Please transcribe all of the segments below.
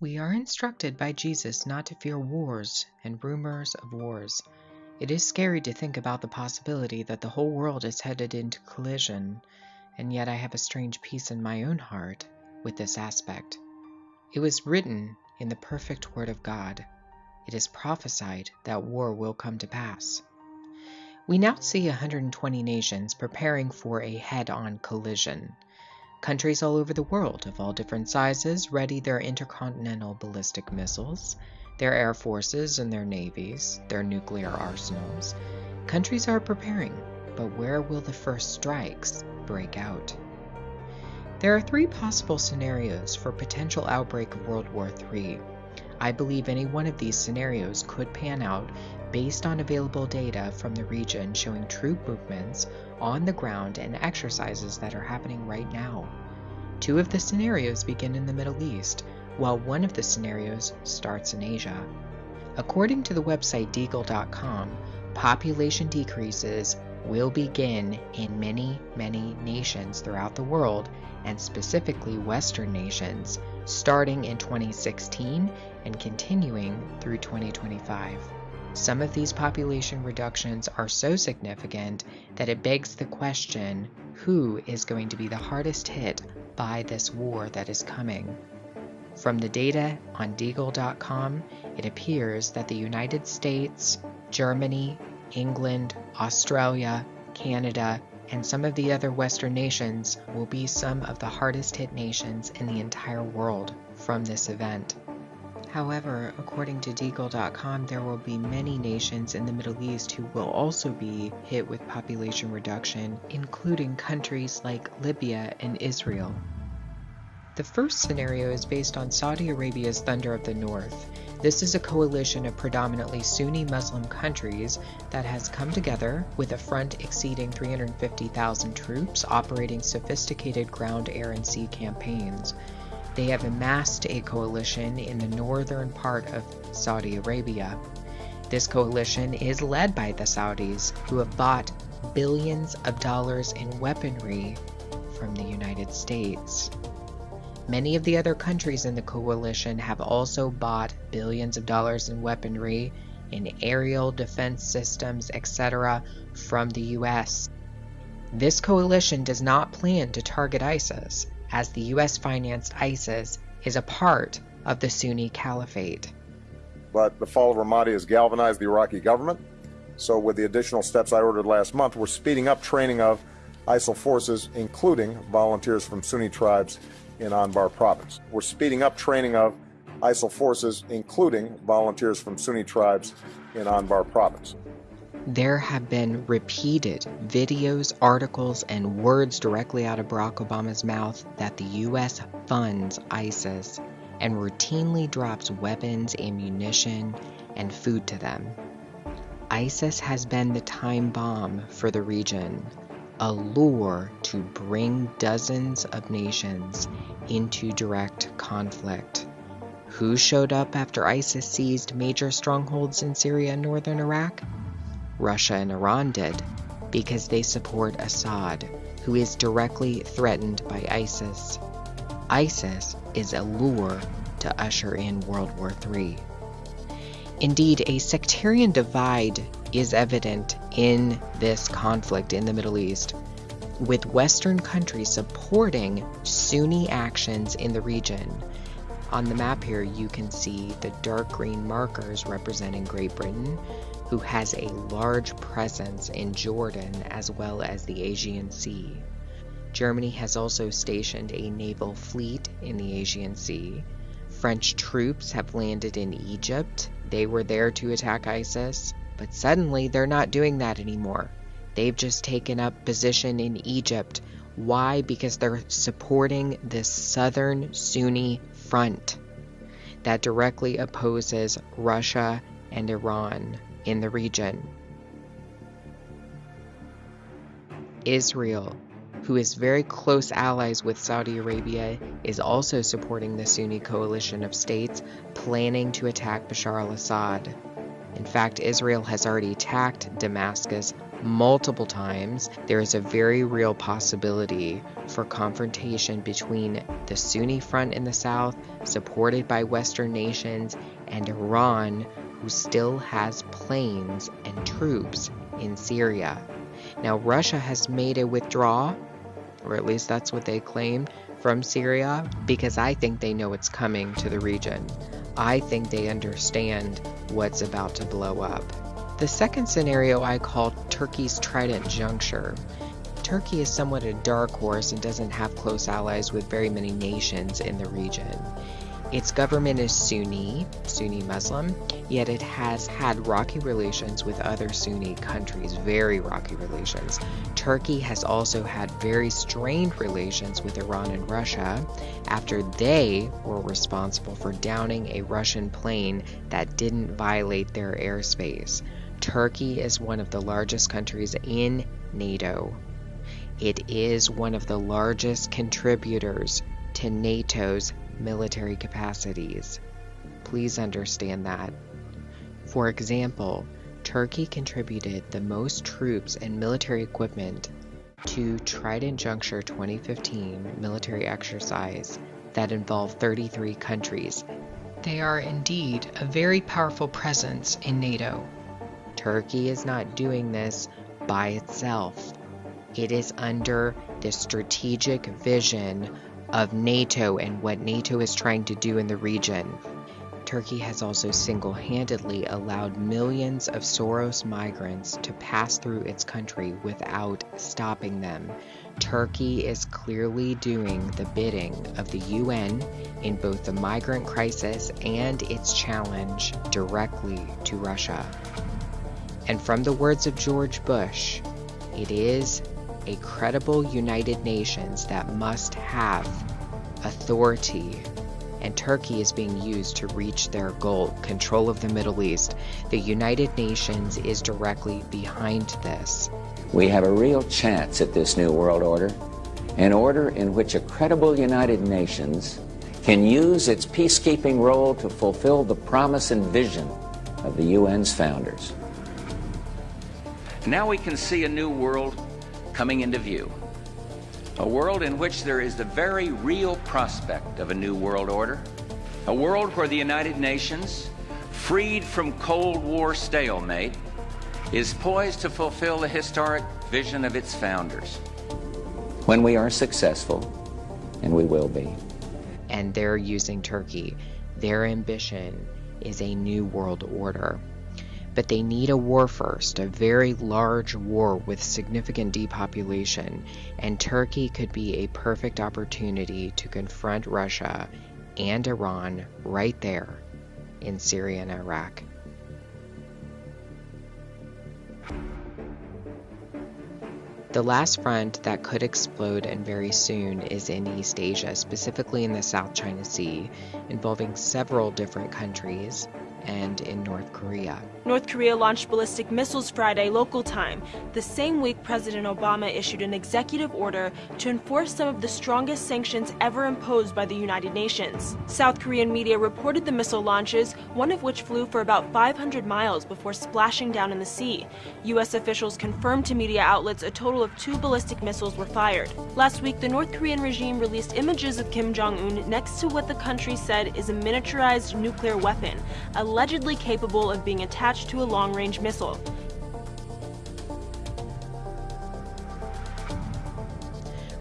We are instructed by Jesus not to fear wars and rumors of wars. It is scary to think about the possibility that the whole world is headed into collision, and yet I have a strange peace in my own heart with this aspect. It was written in the perfect Word of God. It is prophesied that war will come to pass. We now see 120 nations preparing for a head on collision. Countries all over the world of all different sizes ready their intercontinental ballistic missiles, their air forces and their navies, their nuclear arsenals. Countries are preparing, but where will the first strikes break out? There are three possible scenarios for potential outbreak of World War III. I believe any one of these scenarios could pan out based on available data from the region showing troop movements on the ground and exercises that are happening right now. Two of the scenarios begin in the Middle East, while one of the scenarios starts in Asia. According to the website deagle.com, population decreases will begin in many, many nations throughout the world, and specifically Western nations, starting in 2016 and continuing through 2025. Some of these population reductions are so significant that it begs the question who is going to be the hardest hit by this war that is coming? From the data on Deagle.com, it appears that the United States, Germany, England, Australia, Canada, and some of the other Western nations will be some of the hardest hit nations in the entire world from this event. However, according to Deagle.com, there will be many nations in the Middle East who will also be hit with population reduction, including countries like Libya and Israel. The first scenario is based on Saudi Arabia's Thunder of the North. This is a coalition of predominantly Sunni Muslim countries that has come together with a front exceeding 350,000 troops operating sophisticated ground, air, and sea campaigns they have amassed a coalition in the northern part of Saudi Arabia. This coalition is led by the Saudis, who have bought billions of dollars in weaponry from the United States. Many of the other countries in the coalition have also bought billions of dollars in weaponry, in aerial defense systems, etc., from the US. This coalition does not plan to target ISIS as the US financed ISIS is a part of the Sunni Caliphate. But the fall of Ramadi has galvanized the Iraqi government. So, with the additional steps I ordered last month, we're speeding up training of ISF forces, including volunteers from Sunni tribes in Anbar province. We're speeding up training of ISF forces, including volunteers from Sunni tribes in Anbar province. There have been repeated videos, articles, and words directly out of Barack Obama's mouth that the U.S. funds ISIS and routinely drops weapons, ammunition, and food to them. ISIS has been the time bomb for the region, a lure to bring dozens of nations into direct conflict. Who showed up after ISIS seized major strongholds in Syria and northern Iraq? Russia and Iran did, because they support Assad, who is directly threatened by ISIS. ISIS is a lure to usher in World War III. Indeed, a sectarian divide is evident in this conflict in the Middle East, with Western countries supporting Sunni actions in the region. On the map here, you can see the dark green markers representing Great Britain, who has a large presence in Jordan as well as the Aegean Sea. Germany has also stationed a naval fleet in the Aegean Sea. French troops have landed in Egypt. They were there to attack ISIS, but suddenly they're not doing that anymore. They've just taken up position in Egypt. Why? Because they're supporting this southern Sunni front that directly opposes Russia and Iran in the region. Israel, who is very close allies with Saudi Arabia, is also supporting the Sunni coalition of states planning to attack Bashar al Assad. In fact, Israel has already attacked Damascus multiple times. There is a very real possibility for confrontation between the Sunni front in the south, supported by Western nations, and Iran, who still has planes and troops in Syria. Now, Russia has made a withdrawal, or at least that's what they claim, from Syria because I think they know it's coming to the region. I think they understand what's about to blow up. The second scenario I call Turkey's Trident Juncture. Turkey is somewhat a dark horse and doesn't have close allies with very many nations in the region. Its government is Sunni, Sunni Muslim, yet it has had rocky relations with other Sunni countries, very rocky relations. Turkey has also had very strained relations with Iran and Russia after they were responsible for downing a Russian plane that didn't violate their airspace. Turkey is one of the largest countries in NATO. It is one of the largest contributors to NATO's military capacities. Please understand that. For example, Turkey contributed the most troops and military equipment to Trident Juncture 2015 military exercise that involved 33 countries. They are indeed a very powerful presence in NATO. Turkey is not doing this by itself. It is under the strategic vision of NATO and what NATO is trying to do in the region. Turkey has also single handedly allowed millions of Soros migrants to pass through its country without stopping them. Turkey is clearly doing the bidding of the UN in both the migrant crisis and its challenge directly to Russia. And from the words of George Bush, it is a credible United Nations that must have authority and Turkey is being used to reach their goal control of the Middle East. The United Nations is directly behind this. We have a real chance at this new world order, an order in which a credible United Nations can use its peacekeeping role to fulfill the promise and vision of the UN's founders. Now we can see a new world coming into view. A world in which there is the very real prospect of a new world order. A world where the United Nations, freed from Cold War stalemate, is poised to fulfill the historic vision of its founders. When we are successful, and we will be. And they're using Turkey. Their ambition is a new world order but they need a war first, a very large war with significant depopulation, and Turkey could be a perfect opportunity to confront Russia and Iran right there in Syria and Iraq. The last front that could explode and very soon is in East Asia, specifically in the South China Sea, involving several different countries, and in North Korea. North Korea launched ballistic missiles Friday local time. The same week, President Obama issued an executive order to enforce some of the strongest sanctions ever imposed by the United Nations. South Korean media reported the missile launches, one of which flew for about 500 miles before splashing down in the sea. U.S. officials confirmed to media outlets a total of two ballistic missiles were fired. Last week, the North Korean regime released images of Kim Jong un next to what the country said is a miniaturized nuclear weapon, allegedly capable of being attached to a long-range missile.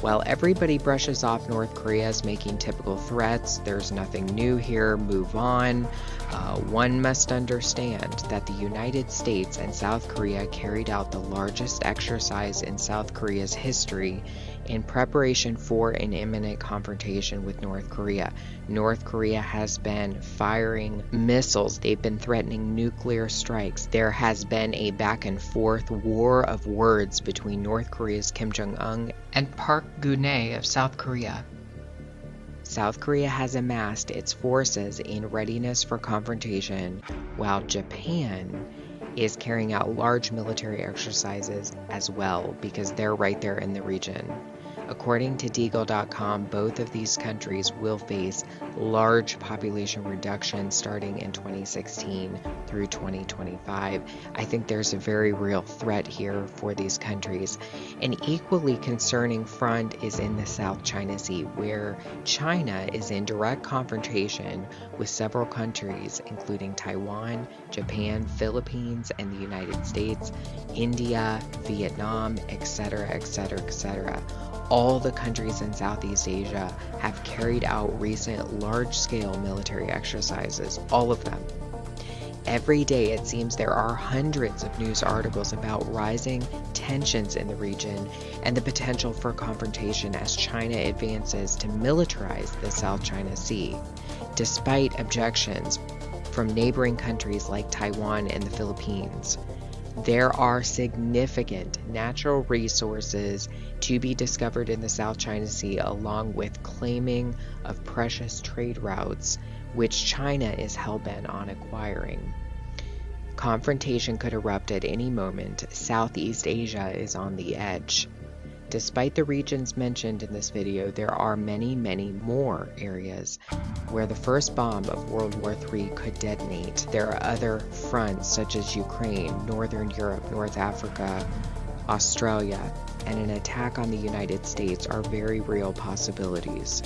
While everybody brushes off North Korea as making typical threats, there's nothing new here, move on. Uh, one must understand that the United States and South Korea carried out the largest exercise in South Korea's history in preparation for an imminent confrontation with North Korea. North Korea has been firing missiles, they've been threatening nuclear strikes. There has been a back and forth war of words between North Korea's Kim Jong un and Park Geun-hye of South Korea. South Korea has amassed its forces in readiness for confrontation, while Japan is carrying out large military exercises as well because they're right there in the region. According to Deagle.com, both of these countries will face large population reduction starting in 2016 through 2025. I think there's a very real threat here for these countries. An equally concerning front is in the South China Sea, where China is in direct confrontation with several countries, including Taiwan, Japan, Philippines, and the United States, India, Vietnam, etc., etc., etc all the countries in Southeast Asia have carried out recent large scale military exercises, all of them. Every day, it seems there are hundreds of news articles about rising tensions in the region and the potential for confrontation as China advances to militarize the South China Sea, despite objections from neighboring countries like Taiwan and the Philippines. There are significant natural resources to be discovered in the South China Sea, along with claiming of precious trade routes, which China is hell bent on acquiring. Confrontation could erupt at any moment. Southeast Asia is on the edge. Despite the regions mentioned in this video, there are many, many more areas where the first bomb of World War III could detonate. There are other fronts such as Ukraine, Northern Europe, North Africa, Australia, and an attack on the United States are very real possibilities.